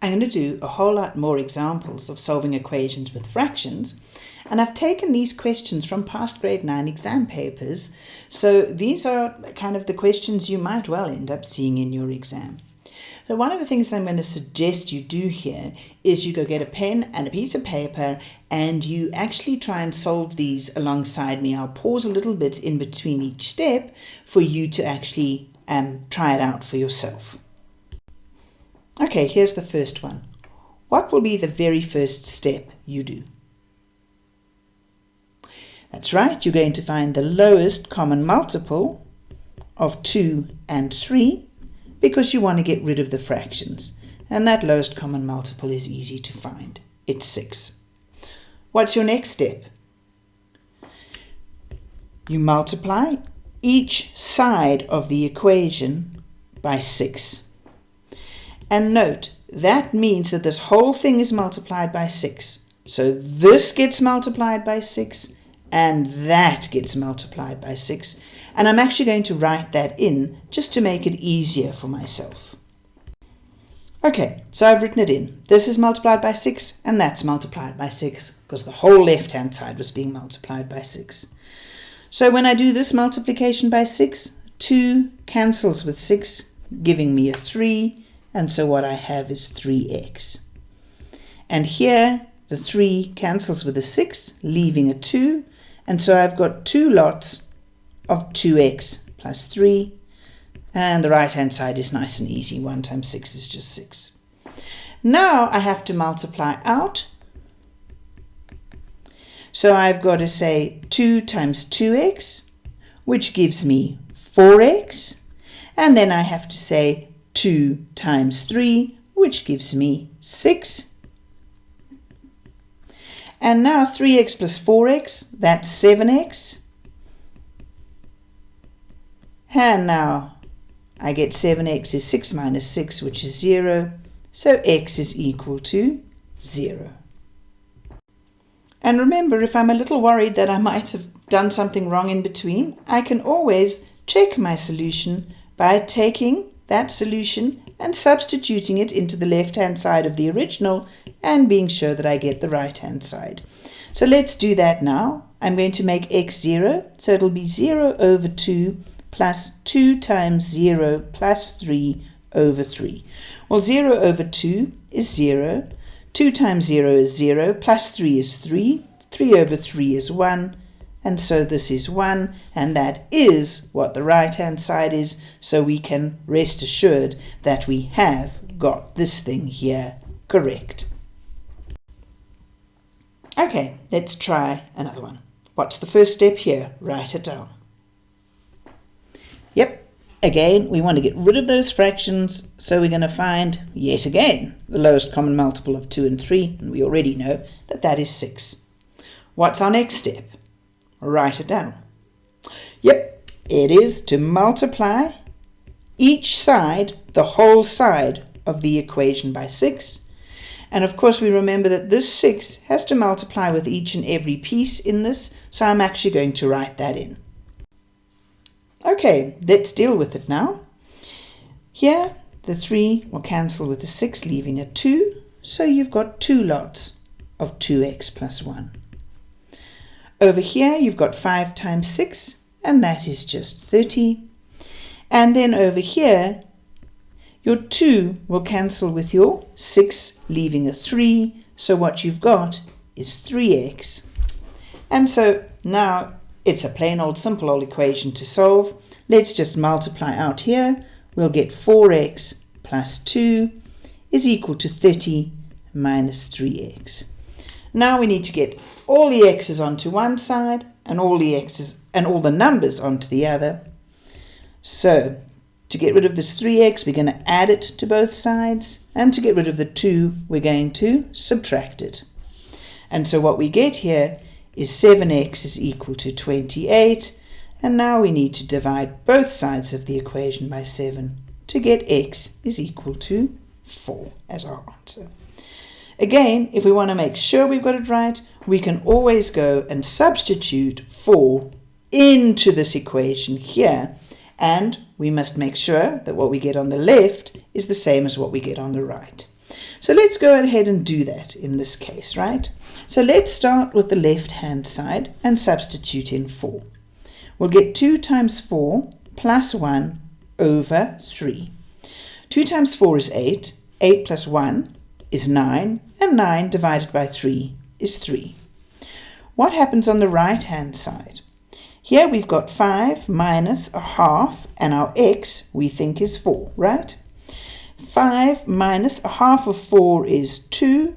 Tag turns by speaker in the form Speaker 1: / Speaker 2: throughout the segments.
Speaker 1: I'm going to do a whole lot more examples of solving equations with fractions. And I've taken these questions from past grade 9 exam papers. So these are kind of the questions you might well end up seeing in your exam. So one of the things I'm going to suggest you do here is you go get a pen and a piece of paper and you actually try and solve these alongside me. I'll pause a little bit in between each step for you to actually um, try it out for yourself. Okay, here's the first one. What will be the very first step you do? That's right, you're going to find the lowest common multiple of 2 and 3 because you want to get rid of the fractions. And that lowest common multiple is easy to find. It's 6. What's your next step? You multiply each side of the equation by 6. And note, that means that this whole thing is multiplied by 6. So this gets multiplied by 6, and that gets multiplied by 6. And I'm actually going to write that in just to make it easier for myself. Okay, so I've written it in. This is multiplied by 6 and that's multiplied by 6 because the whole left-hand side was being multiplied by 6. So when I do this multiplication by 6, 2 cancels with 6, giving me a 3, and so what I have is 3x. And here, the 3 cancels with a 6, leaving a 2, and so I've got two lots of 2x plus 3. And the right-hand side is nice and easy. 1 times 6 is just 6. Now I have to multiply out. So I've got to say 2 times 2x, which gives me 4x. And then I have to say 2 times 3, which gives me 6. And now 3x plus 4x, that's 7x. And now I get 7x is 6 minus 6, which is 0. So x is equal to 0. And remember, if I'm a little worried that I might have done something wrong in between, I can always check my solution by taking that solution and substituting it into the left-hand side of the original and being sure that I get the right-hand side. So let's do that now. I'm going to make x 0, so it'll be 0 over 2 plus 2 times 0 plus 3 over 3. Well, 0 over 2 is 0. 2 times 0 is 0, plus 3 is 3. 3 over 3 is 1. And so this is 1, and that is what the right-hand side is, so we can rest assured that we have got this thing here correct. Okay, let's try another one. What's the first step here? Write it down. Yep, again, we want to get rid of those fractions, so we're going to find, yet again, the lowest common multiple of 2 and 3, and we already know that that is 6. What's our next step? Write it down. Yep, it is to multiply each side, the whole side of the equation by 6. And of course we remember that this 6 has to multiply with each and every piece in this, so I'm actually going to write that in. Okay, let's deal with it now. Here, the 3 will cancel with the 6, leaving a 2. So you've got two lots of 2x plus 1. Over here, you've got 5 times 6, and that is just 30. And then over here, your 2 will cancel with your 6, leaving a 3. So what you've got is 3x. And so now it's a plain old simple old equation to solve. Let's just multiply out here. We'll get 4x plus 2 is equal to 30 minus 3x. Now we need to get all the x's onto one side and all the x's and all the numbers onto the other. So to get rid of this 3x, we're going to add it to both sides. And to get rid of the 2, we're going to subtract it. And so what we get here is 7x is equal to 28. And now we need to divide both sides of the equation by 7 to get x is equal to 4 as our answer. Again, if we want to make sure we've got it right, we can always go and substitute 4 into this equation here. And we must make sure that what we get on the left is the same as what we get on the right. So let's go ahead and do that in this case, right? So let's start with the left-hand side and substitute in 4. We'll get 2 times 4 plus 1 over 3. 2 times 4 is 8. 8 plus 1 is 9. And 9 divided by 3 is 3. What happens on the right-hand side? Here we've got 5 minus a half, and our x we think is 4, right? 5 minus a half of 4 is 2,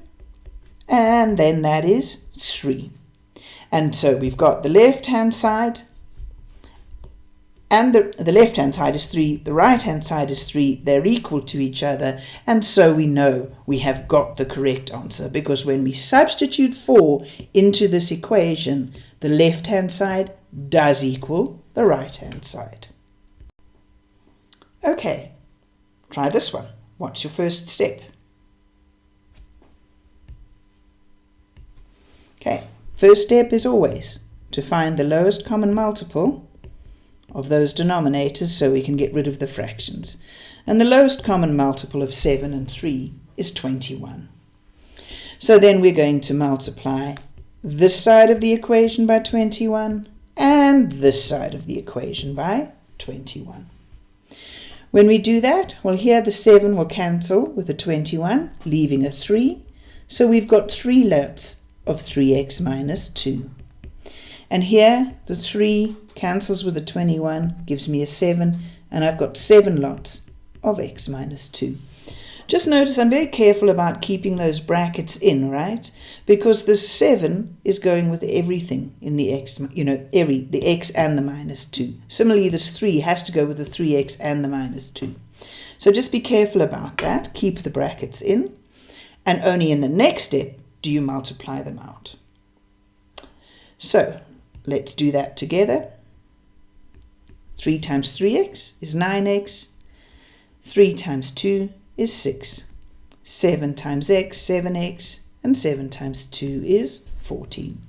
Speaker 1: and then that is 3. And so we've got the left-hand side, and the, the left-hand side is 3, the right-hand side is 3, they're equal to each other, and so we know we have got the correct answer, because when we substitute 4 into this equation, the left-hand side does equal the right-hand side. Okay, try this one. What's your first step? Okay, first step is always to find the lowest common multiple of those denominators so we can get rid of the fractions. And the lowest common multiple of 7 and 3 is 21. So then we're going to multiply this side of the equation by 21 and this side of the equation by 21. When we do that, well here the 7 will cancel with a 21, leaving a 3. So we've got three lots of 3x minus 2. And here the 3 cancels with the 21, gives me a 7, and I've got 7 lots of x minus 2. Just notice I'm very careful about keeping those brackets in, right? Because the 7 is going with everything in the x, you know, every, the x and the minus 2. Similarly, this 3 has to go with the 3x and the minus 2. So just be careful about that. Keep the brackets in. And only in the next step do you multiply them out. So let's do that together. 3 times 3x is 9x. 3 times 2 is 6. 7 times x, 7x. And 7 times 2 is 14.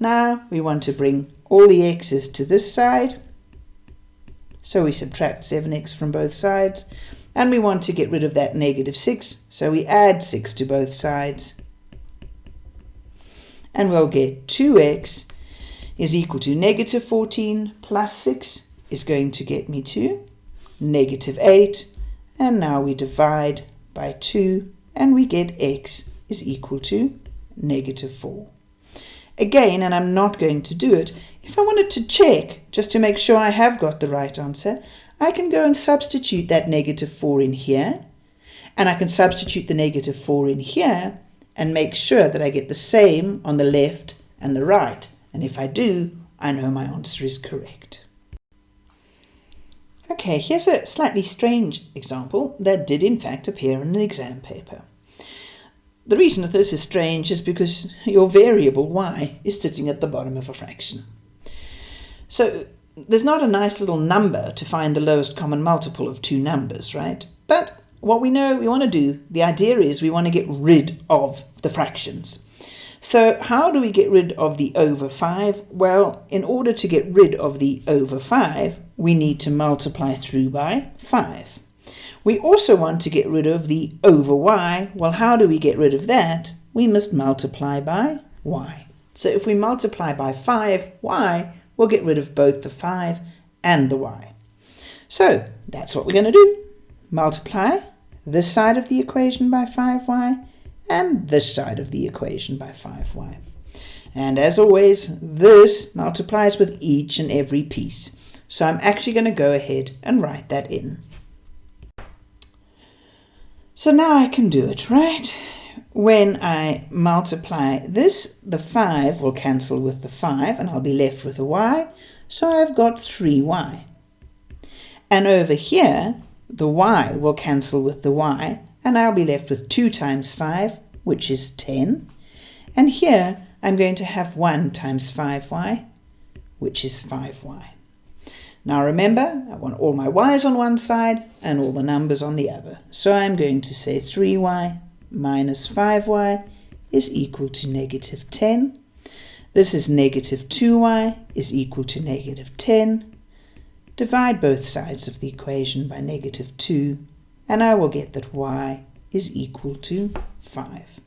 Speaker 1: Now we want to bring all the x's to this side. So we subtract 7x from both sides. And we want to get rid of that negative 6. So we add 6 to both sides and we'll get 2x is equal to negative 14 plus 6 is going to get me to negative 8 and now we divide by 2 and we get x is equal to negative 4. Again, and I'm not going to do it, if I wanted to check just to make sure I have got the right answer, I can go and substitute that negative 4 in here and I can substitute the negative 4 in here and make sure that I get the same on the left and the right. And if I do, I know my answer is correct. Okay, here's a slightly strange example that did in fact appear in an exam paper. The reason that this is strange is because your variable y is sitting at the bottom of a fraction. So there's not a nice little number to find the lowest common multiple of two numbers, right? But what we know we want to do, the idea is we want to get rid of the fractions. So how do we get rid of the over 5? Well, in order to get rid of the over 5, we need to multiply through by 5. We also want to get rid of the over y. Well, how do we get rid of that? We must multiply by y. So if we multiply by 5y, we'll get rid of both the 5 and the y. So that's what we're going to do multiply this side of the equation by 5y and this side of the equation by 5y. And as always, this multiplies with each and every piece. So I'm actually going to go ahead and write that in. So now I can do it, right? When I multiply this, the 5 will cancel with the 5 and I'll be left with a y. So I've got 3y. And over here, the y will cancel with the y, and I'll be left with 2 times 5, which is 10. And here I'm going to have 1 times 5y, which is 5y. Now remember, I want all my y's on one side and all the numbers on the other. So I'm going to say 3y minus 5y is equal to negative 10. This is negative 2y is equal to negative 10. Divide both sides of the equation by negative 2, and I will get that y is equal to 5.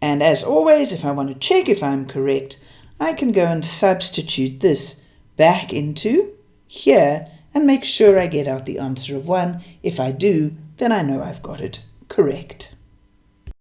Speaker 1: And as always, if I want to check if I'm correct, I can go and substitute this back into here and make sure I get out the answer of 1. If I do, then I know I've got it correct.